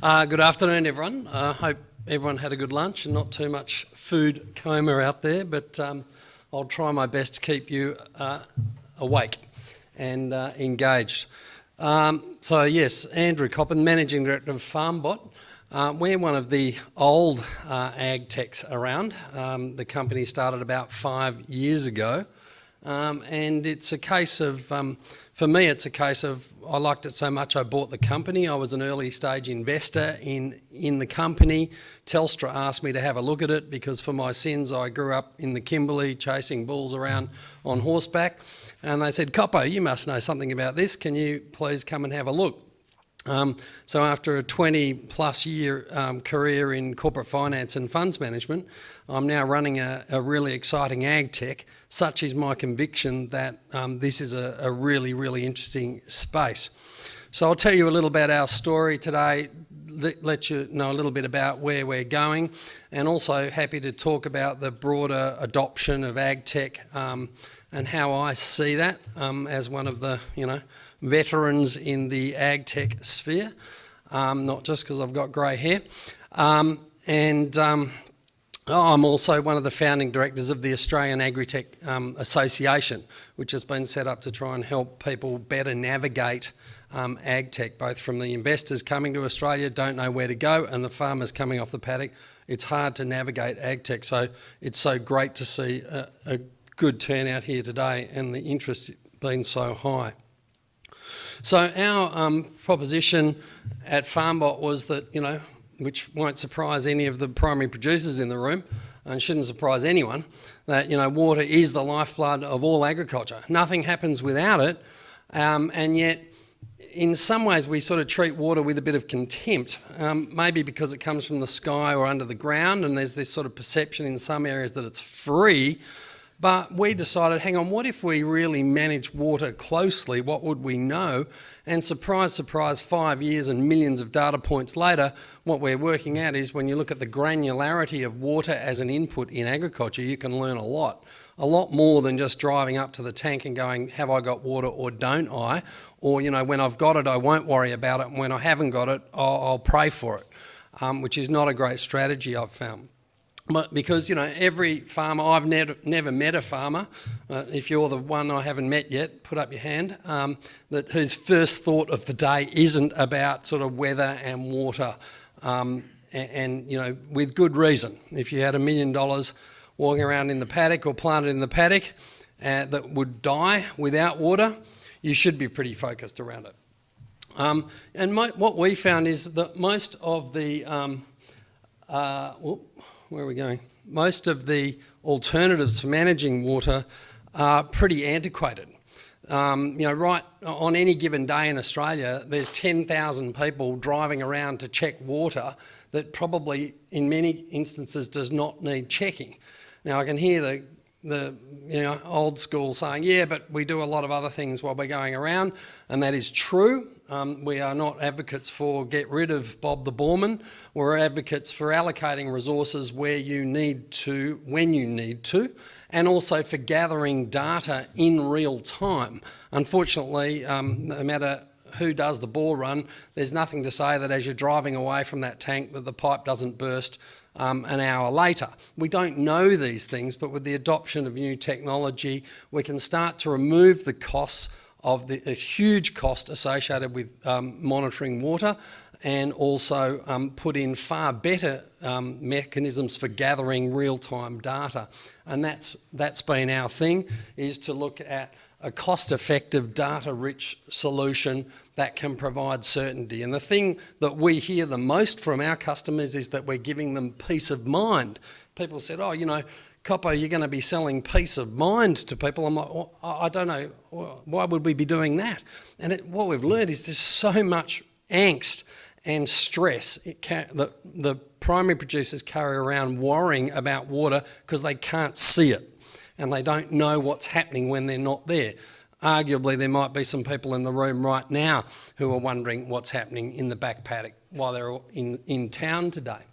Uh, good afternoon, everyone. I uh, hope everyone had a good lunch and not too much food coma out there, but um, I'll try my best to keep you uh, awake and uh, engaged. Um, so, yes, Andrew Coppin, Managing Director of FarmBot. Uh, we're one of the old uh, ag techs around. Um, the company started about five years ago, um, and it's a case of um, for me, it's a case of I liked it so much I bought the company. I was an early stage investor in, in the company. Telstra asked me to have a look at it because for my sins I grew up in the Kimberley chasing bulls around on horseback. And they said, Coppo, you must know something about this. Can you please come and have a look? Um, so after a 20 plus year um, career in corporate finance and funds management, I'm now running a, a, really exciting ag tech. Such is my conviction that um, this is a, a, really, really interesting space. So I'll tell you a little about our story today, let, let you know a little bit about where we're going, and also happy to talk about the broader adoption of ag tech um, and how I see that um, as one of the, you know, veterans in the ag tech sphere, um, not just because I've got grey hair. Um, and um, I'm also one of the founding directors of the Australian Agritech um, Association, which has been set up to try and help people better navigate um, ag tech, both from the investors coming to Australia, don't know where to go, and the farmers coming off the paddock. It's hard to navigate ag tech, so it's so great to see a, a good turnout here today and the interest being so high. So our um, proposition at FarmBot was that, you know, which won't surprise any of the primary producers in the room, and shouldn't surprise anyone, that, you know, water is the lifeblood of all agriculture. Nothing happens without it, um, and yet in some ways we sort of treat water with a bit of contempt, um, maybe because it comes from the sky or under the ground and there's this sort of perception in some areas that it's free, but we decided, hang on, what if we really manage water closely? What would we know? And surprise, surprise, five years and millions of data points later, what we're working at is when you look at the granularity of water as an input in agriculture, you can learn a lot. A lot more than just driving up to the tank and going, have I got water or don't I? Or, you know, when I've got it, I won't worry about it. And when I haven't got it, I'll, I'll pray for it, um, which is not a great strategy I've found. But because you know every farmer, I've never never met a farmer. Uh, if you're the one I haven't met yet, put up your hand. Um, that whose first thought of the day isn't about sort of weather and water, um, and, and, you know with good reason. If you had a million dollars walking around in the paddock or planted in the paddock uh, that would die without water, you should be pretty focused around it. Um, and my, what we found is that most of the um, uh, where are we going? Most of the alternatives for managing water are pretty antiquated. Um, you know, right on any given day in Australia, there's 10,000 people driving around to check water that probably in many instances does not need checking. Now I can hear the, the you know, old school saying, yeah, but we do a lot of other things while we're going around, and that is true. Um, we are not advocates for get rid of Bob the Boreman. We're advocates for allocating resources where you need to, when you need to, and also for gathering data in real time. Unfortunately, um, no matter who does the bore run, there's nothing to say that as you're driving away from that tank that the pipe doesn't burst um, an hour later. We don't know these things, but with the adoption of new technology, we can start to remove the costs of the huge cost associated with um, monitoring water and also um, put in far better um, mechanisms for gathering real-time data. And that's, that's been our thing, is to look at a cost-effective, data-rich solution that can provide certainty. And the thing that we hear the most from our customers is that we're giving them peace of mind. People said, oh, you know, Coppo, you're going to be selling peace of mind to people. I'm like, well, I don't know, why would we be doing that? And it, what we've learned is there's so much angst and stress that the primary producers carry around worrying about water because they can't see it and they don't know what's happening when they're not there. Arguably, there might be some people in the room right now who are wondering what's happening in the back paddock while they're in, in town today.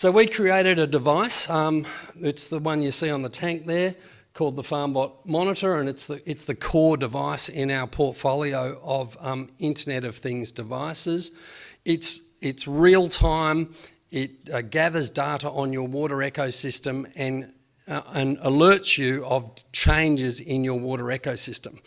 So we created a device, um, it's the one you see on the tank there, called the FarmBot Monitor, and it's the, it's the core device in our portfolio of um, Internet of Things devices. It's it's real time, it uh, gathers data on your water ecosystem and, uh, and alerts you of changes in your water ecosystem.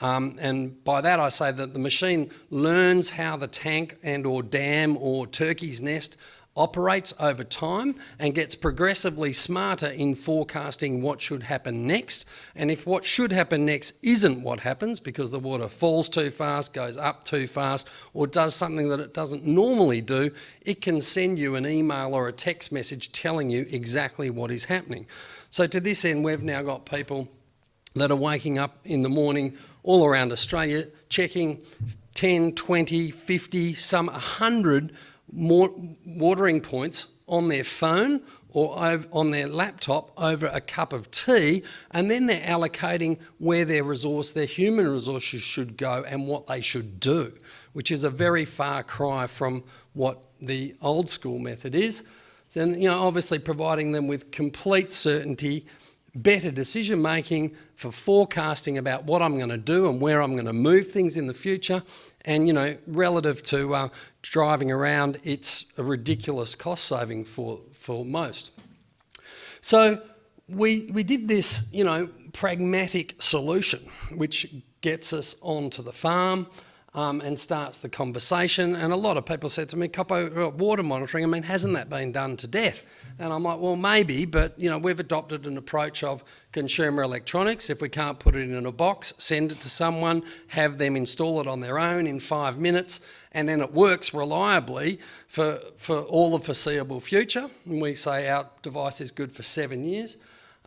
Um, and by that I say that the machine learns how the tank and or dam or turkey's nest operates over time and gets progressively smarter in forecasting what should happen next. And if what should happen next isn't what happens because the water falls too fast, goes up too fast, or does something that it doesn't normally do, it can send you an email or a text message telling you exactly what is happening. So to this end, we've now got people that are waking up in the morning all around Australia checking 10, 20, 50, some 100 more watering points on their phone or on their laptop over a cup of tea, and then they're allocating where their resource, their human resources should go and what they should do, which is a very far cry from what the old school method is. And you know, obviously providing them with complete certainty, better decision making for forecasting about what I'm going to do and where I'm going to move things in the future, and you know, relative to uh, driving around, it's a ridiculous cost saving for, for most. So we, we did this, you know, pragmatic solution, which gets us onto the farm, um, and starts the conversation. And a lot of people said to me, Coppo, uh, water monitoring, I mean, hasn't that been done to death? And I'm like, well, maybe, but you know, we've adopted an approach of consumer electronics. If we can't put it in a box, send it to someone, have them install it on their own in five minutes, and then it works reliably for, for all the foreseeable future. And we say our device is good for seven years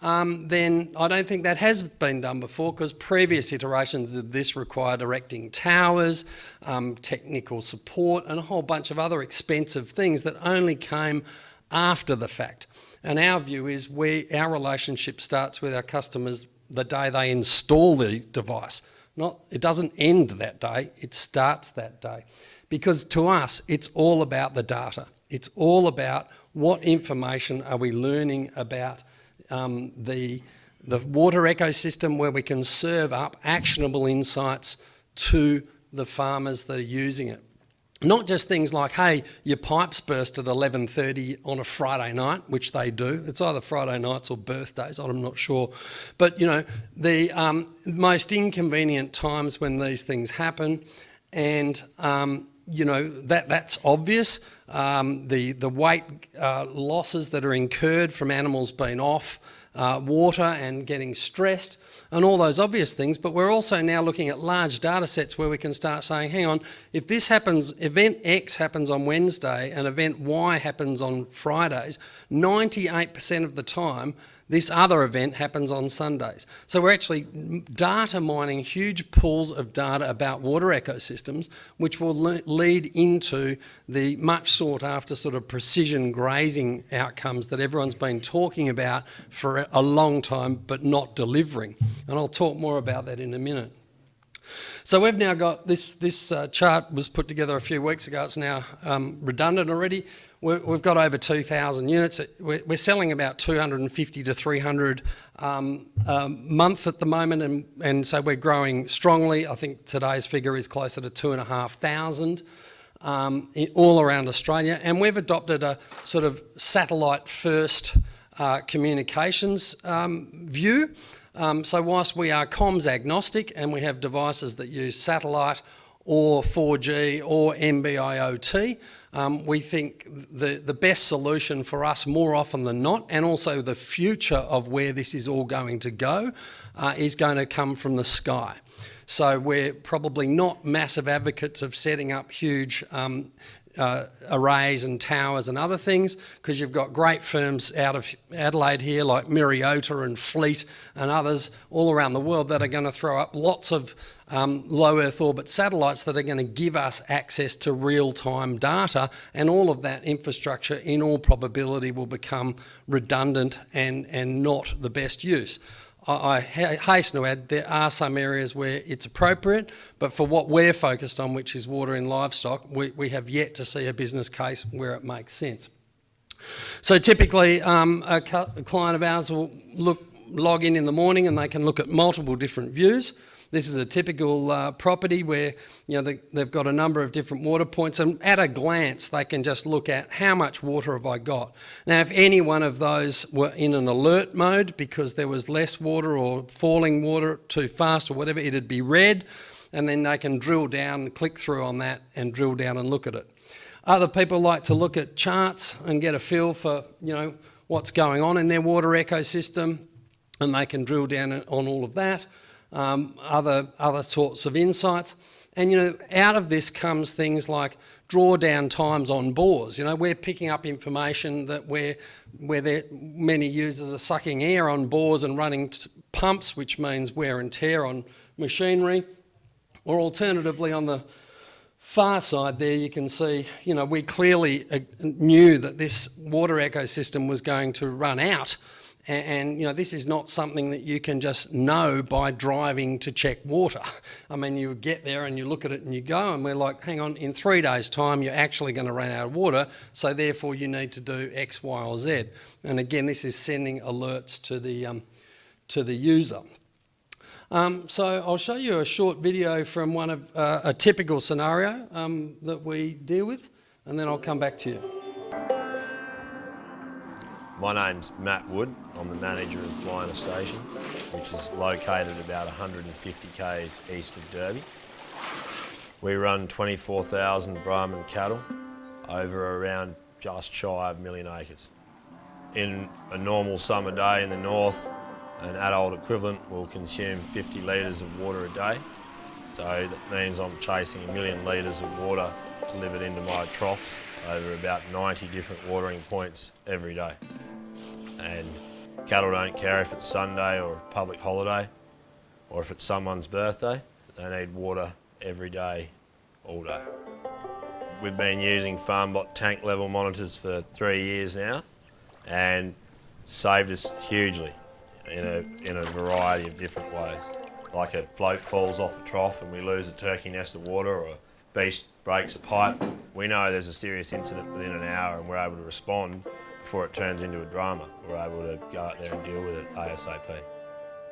um, then I don't think that has been done before because previous iterations of this required erecting towers, um, technical support and a whole bunch of other expensive things that only came after the fact. And our view is we, our relationship starts with our customers the day they install the device. Not, it doesn't end that day, it starts that day. Because to us, it's all about the data. It's all about what information are we learning about um, the, the water ecosystem where we can serve up actionable insights to the farmers that are using it. Not just things like, hey, your pipes burst at 11.30 on a Friday night, which they do. It's either Friday nights or birthdays, I'm not sure. But, you know, the um, most inconvenient times when these things happen and, um, you know, that, that's obvious. Um, the, the weight uh, losses that are incurred from animals being off uh, water and getting stressed and all those obvious things, but we're also now looking at large data sets where we can start saying, hang on, if this happens, event X happens on Wednesday and event Y happens on Fridays, 98% of the time this other event happens on Sundays. So we're actually data mining huge pools of data about water ecosystems, which will le lead into the much sought after sort of precision grazing outcomes that everyone's been talking about for a long time, but not delivering. And I'll talk more about that in a minute. So we've now got this, this uh, chart was put together a few weeks ago. It's now um, redundant already. We have got over 2,000 units. We're, selling about 250 to 300 um, um, month at the moment, and, and so we're growing strongly. I think today's figure is closer to 2,500 um, all around Australia. And we've adopted a sort of satellite first uh, communications um, view. Um, so whilst we are comms agnostic and we have devices that use satellite or 4G or NB-IoT, um, we think the, the best solution for us more often than not, and also the future of where this is all going to go, uh, is going to come from the sky. So we're probably not massive advocates of setting up huge um, uh, arrays and towers and other things because you've got great firms out of Adelaide here like Myriota and Fleet and others all around the world that are going to throw up lots of um, low Earth orbit satellites that are going to give us access to real-time data and all of that infrastructure in all probability will become redundant and, and not the best use. I hasten to add there are some areas where it's appropriate, but for what we're focused on, which is water and livestock, we, we have yet to see a business case where it makes sense. So typically um, a, a client of ours will look, log in in the morning and they can look at multiple different views. This is a typical uh, property where you know they, they've got a number of different water points, and at a glance they can just look at how much water have I got. Now, if any one of those were in an alert mode because there was less water or falling water too fast or whatever, it'd be red, and then they can drill down, and click through on that, and drill down and look at it. Other people like to look at charts and get a feel for you know what's going on in their water ecosystem, and they can drill down on all of that um, other, other sorts of insights. And, you know, out of this comes things like drawdown times on bores. You know, we're picking up information that we're, where there, many users are sucking air on bores and running pumps, which means wear and tear on machinery. Or alternatively, on the far side there, you can see, you know, we clearly uh, knew that this water ecosystem was going to run out and, and, you know, this is not something that you can just know by driving to check water. I mean, you get there and you look at it and you go, and we're like, hang on, in three days' time, you're actually going to run out of water, so therefore you need to do X, Y, or Z. And again, this is sending alerts to the, um, to the user. Um, so I'll show you a short video from one of uh, a typical scenario um, that we deal with, and then I'll come back to you. My name's Matt Wood. I'm the manager of Blina Station, which is located about 150 k's east of Derby. We run 24,000 Brahman cattle over around just shy of a million acres. In a normal summer day in the north, an adult equivalent will consume 50 litres of water a day. So that means I'm chasing a million litres of water delivered into my troughs over about 90 different watering points every day and cattle don't care if it's Sunday or a public holiday or if it's someone's birthday, they need water every day, all day. We've been using FarmBot tank level monitors for three years now and saved us hugely in a, in a variety of different ways. Like a float falls off the trough and we lose a turkey nest of water or a beast breaks a pipe, we know there's a serious incident within an hour and we're able to respond before it turns into a drama. We're able to go out there and deal with it ASAP.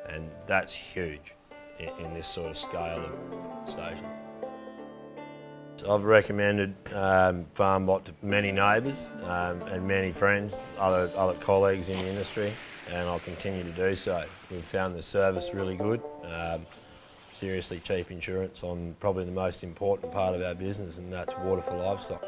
And that's huge in, in this sort of scale of station. I've recommended um, FarmBot to many neighbours um, and many friends, other, other colleagues in the industry, and I'll continue to do so. We've found the service really good, um, seriously cheap insurance on probably the most important part of our business, and that's water for livestock.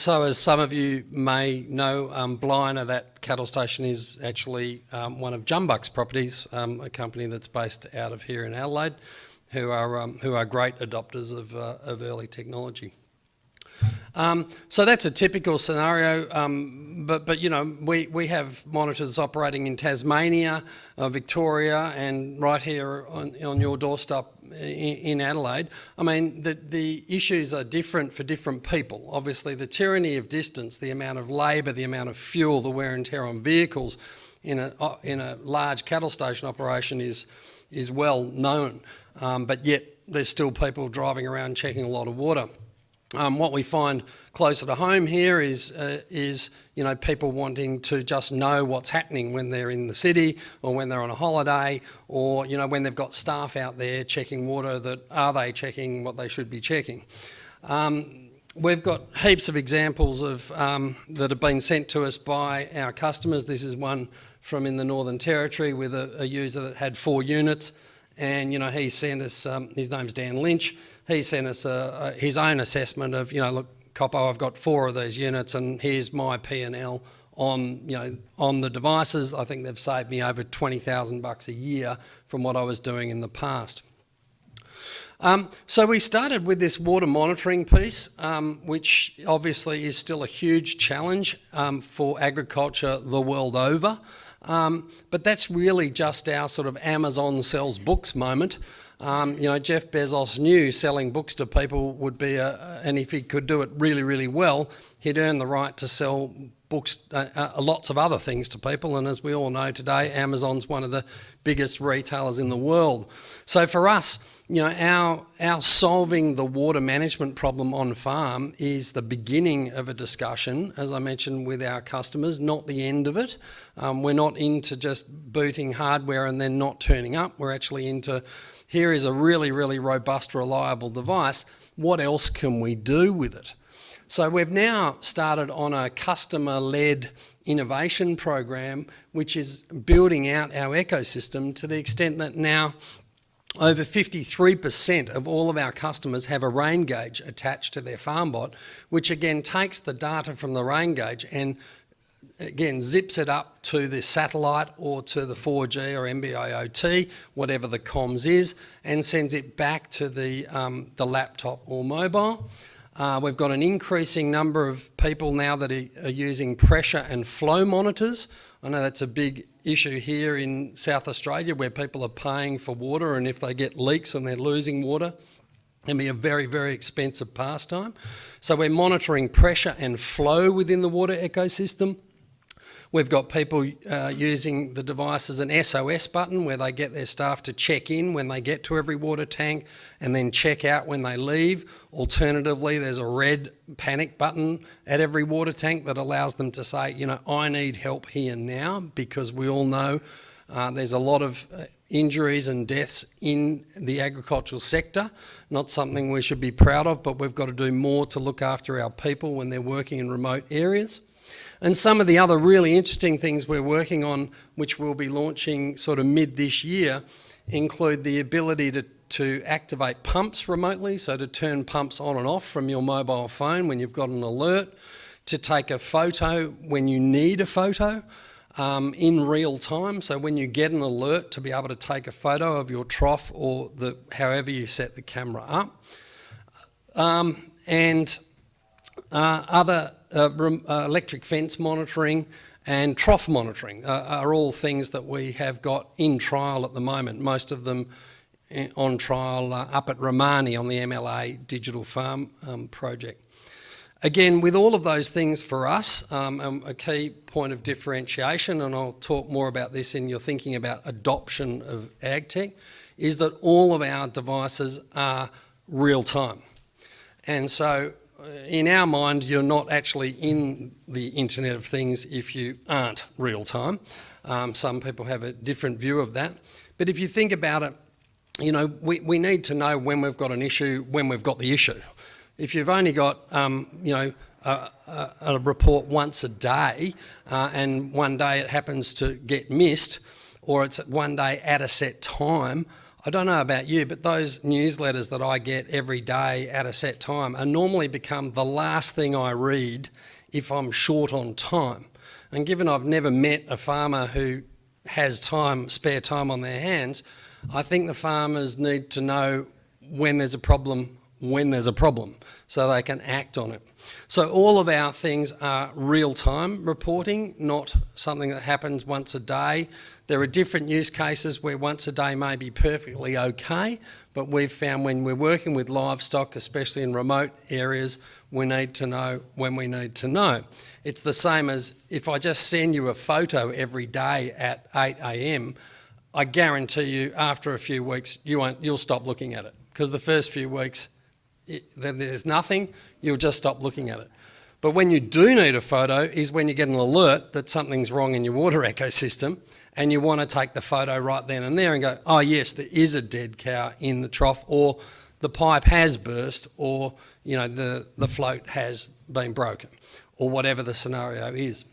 So as some of you may know, um, Blina, that cattle station is actually um, one of Jumbuck's properties, um, a company that's based out of here in Adelaide, who are, um, who are great adopters of, uh, of early technology. Um, so that's a typical scenario, um, but, but you know, we, we have monitors operating in Tasmania, uh, Victoria, and right here on, on your doorstep in, in Adelaide. I mean, the, the issues are different for different people. Obviously, the tyranny of distance, the amount of labour, the amount of fuel, the wear and tear on vehicles in a, in a large cattle station operation is, is well known, um, but yet there's still people driving around checking a lot of water. Um, what we find closer to home here is, uh, is you know, people wanting to just know what's happening when they're in the city or when they're on a holiday or, you know, when they've got staff out there checking water that are they checking what they should be checking. Um, we've got heaps of examples of um, that have been sent to us by our customers. This is one from in the Northern Territory with a, a user that had four units and you know he sent us, um, his name's Dan Lynch, he sent us a, a, his own assessment of, you know, look, Coppo, I've got four of these units and here's my P&L on, you know, on the devices. I think they've saved me over 20,000 bucks a year from what I was doing in the past. Um, so we started with this water monitoring piece, um, which obviously is still a huge challenge um, for agriculture the world over. Um, but that's really just our sort of Amazon sells books moment. Um, you know, Jeff Bezos knew selling books to people would be a, and if he could do it really, really well, he'd earn the right to sell books, uh, uh, lots of other things to people. And as we all know today, Amazon's one of the biggest retailers in the world. So for us, you know, our, our solving the water management problem on farm is the beginning of a discussion, as I mentioned, with our customers, not the end of it. Um, we're not into just booting hardware and then not turning up. We're actually into, here is a really, really robust, reliable device. What else can we do with it? So we've now started on a customer-led innovation program, which is building out our ecosystem to the extent that now over 53% of all of our customers have a rain gauge attached to their FarmBot, which again takes the data from the rain gauge and again zips it up to the satellite or to the 4G or NB-IoT, whatever the comms is, and sends it back to the, um, the laptop or mobile. Uh, we've got an increasing number of people now that are, are using pressure and flow monitors. I know that's a big issue here in South Australia where people are paying for water and if they get leaks and they're losing water, it can be a very, very expensive pastime. So we're monitoring pressure and flow within the water ecosystem. We've got people uh, using the device as an SOS button where they get their staff to check in when they get to every water tank and then check out when they leave. Alternatively, there's a red panic button at every water tank that allows them to say, you know, I need help here now because we all know uh, there's a lot of uh, injuries and deaths in the agricultural sector. Not something we should be proud of, but we've got to do more to look after our people when they're working in remote areas. And some of the other really interesting things we're working on, which we'll be launching sort of mid this year, include the ability to, to activate pumps remotely, so to turn pumps on and off from your mobile phone when you've got an alert, to take a photo when you need a photo um, in real time. So when you get an alert to be able to take a photo of your trough or the, however you set the camera up. Um, and uh, other electric fence monitoring and trough monitoring uh, are all things that we have got in trial at the moment, most of them eh, on trial uh, up at Romani on the MLA Digital Farm um, project. Again, with all of those things for us, um, um, a key point of differentiation, and I'll talk more about this in your thinking about adoption of AgTech, is that all of our devices are real time. And so in our mind, you're not actually in the Internet of Things if you aren't real time. Um, some people have a different view of that. But if you think about it, you know, we, we need to know when we've got an issue, when we've got the issue. If you've only got, um, you know, a, a, a, report once a day uh, and one day it happens to get missed or it's one day at a set time, I don't know about you, but those newsletters that I get every day at a set time are normally become the last thing I read if I'm short on time. And given I've never met a farmer who has time, spare time on their hands, I think the farmers need to know when there's a problem, when there's a problem, so they can act on it. So all of our things are real-time reporting, not something that happens once a day. There are different use cases where once a day may be perfectly okay, but we've found when we're working with livestock, especially in remote areas, we need to know when we need to know. It's the same as if I just send you a photo every day at 8 a.m., I guarantee you after a few weeks you won't, you'll stop looking at it because the first few weeks then there's nothing, you'll just stop looking at it. But when you do need a photo is when you get an alert that something's wrong in your water ecosystem and you want to take the photo right then and there and go, oh yes, there is a dead cow in the trough or the pipe has burst or you know the, the float has been broken or whatever the scenario is.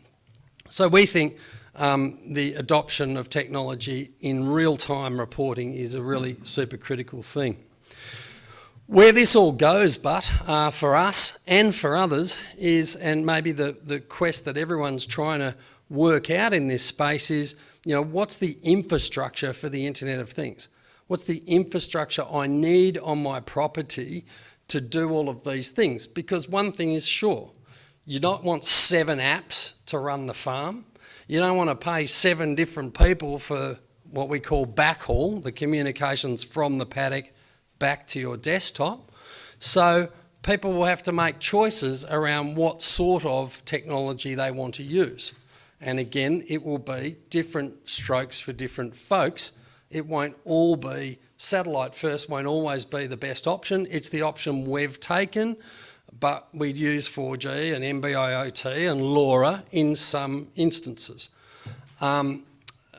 So we think um, the adoption of technology in real-time reporting is a really super critical thing. Where this all goes, but uh, for us and for others is, and maybe the, the quest that everyone's trying to work out in this space is, you know, what's the infrastructure for the Internet of Things? What's the infrastructure I need on my property to do all of these things? Because one thing is sure, you don't want seven apps to run the farm. You don't want to pay seven different people for what we call backhaul, the communications from the paddock back to your desktop. So people will have to make choices around what sort of technology they want to use. And again, it will be different strokes for different folks. It won't all be satellite first, won't always be the best option. It's the option we've taken, but we'd use 4G and NB-IoT and LoRa in some instances. Um,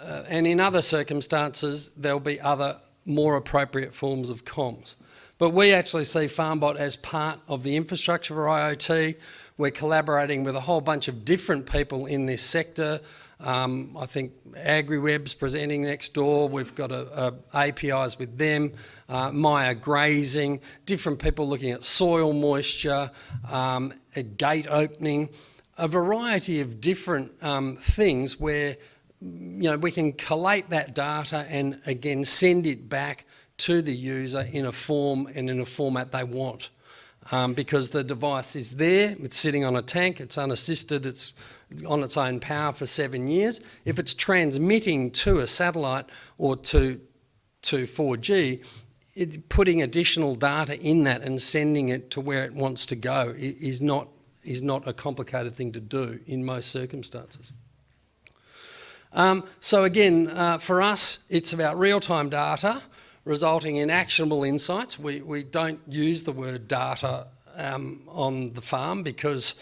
uh, and in other circumstances, there'll be other more appropriate forms of comms. But we actually see FarmBot as part of the infrastructure for IoT. We're collaborating with a whole bunch of different people in this sector. Um, I think AgriWebb's presenting next door. We've got a, a APIs with them. Uh, Maia Grazing, different people looking at soil moisture, um, gate opening, a variety of different um, things where you know, we can collate that data and again send it back to the user in a form and in a format they want. Um, because the device is there, it's sitting on a tank, it's unassisted, it's on its own power for seven years. If it's transmitting to a satellite or to, to 4G, it, putting additional data in that and sending it to where it wants to go is not, is not a complicated thing to do in most circumstances. Um, so again, uh, for us, it's about real-time data resulting in actionable insights. We, we don't use the word data um, on the farm because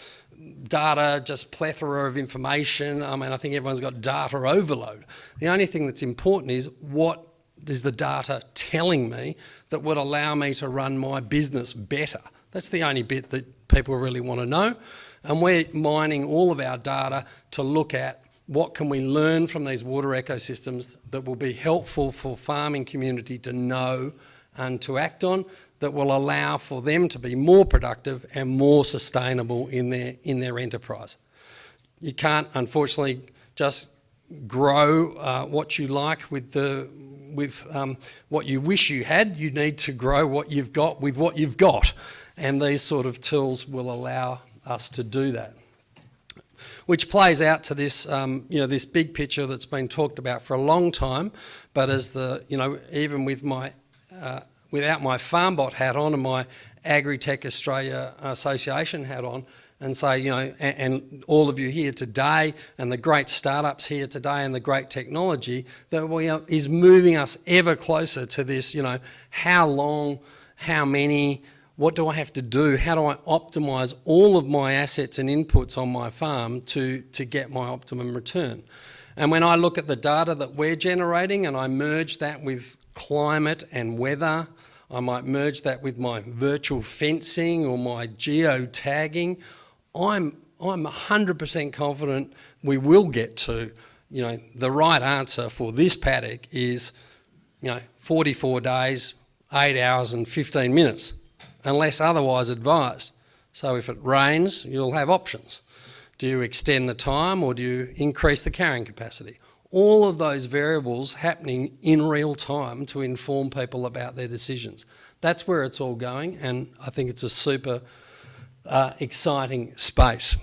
data, just plethora of information. I mean, I think everyone's got data overload. The only thing that's important is what is the data telling me that would allow me to run my business better. That's the only bit that people really want to know. And we're mining all of our data to look at what can we learn from these water ecosystems that will be helpful for farming community to know and to act on that will allow for them to be more productive and more sustainable in their, in their enterprise. You can't, unfortunately, just grow uh, what you like with, the, with um, what you wish you had. You need to grow what you've got with what you've got. And these sort of tools will allow us to do that which plays out to this, um, you know, this big picture that's been talked about for a long time. But as the, you know, even with my, uh, without my FarmBot hat on and my Agritech Australia Association hat on, and say, you know, and, and, all of you here today and the great startups here today and the great technology that we are, is moving us ever closer to this, you know, how long, how many, what do I have to do? How do I optimize all of my assets and inputs on my farm to, to get my optimum return? And when I look at the data that we're generating and I merge that with climate and weather, I might merge that with my virtual fencing or my geo-tagging, I'm, I'm 100% confident we will get to, you know, the right answer for this paddock is, you know, 44 days, 8 hours and 15 minutes unless otherwise advised. So if it rains, you'll have options. Do you extend the time or do you increase the carrying capacity? All of those variables happening in real time to inform people about their decisions. That's where it's all going and I think it's a super uh, exciting space.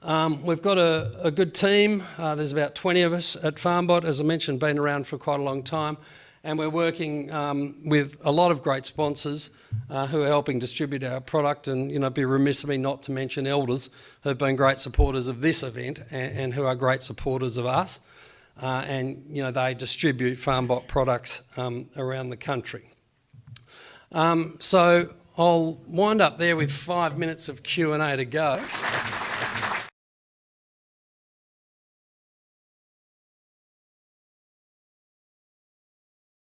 Um, we've got a, a good team. Uh, there's about 20 of us at FarmBot, as I mentioned, been around for quite a long time and we're working um, with a lot of great sponsors uh, who are helping distribute our product and you know be remiss of me not to mention Elders who have been great supporters of this event and, and who are great supporters of us uh, and you know they distribute FarmBot products um, around the country. Um, so I'll wind up there with five minutes of Q&A to go.